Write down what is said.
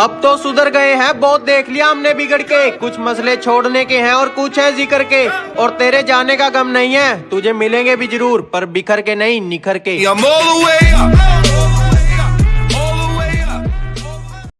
अब तो सुधर गए हैं, बहुत देख लिया हमने बिगड़ के। कुछ मसले छोड़ने के हैं और कुछ है ज़िक्र के। और तेरे जाने का गम नहीं है, तुझे मिलेंगे भी ज़रूर, पर बिखर के नहीं, निखर के। I'm all the way up.